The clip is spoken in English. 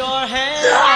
your hand.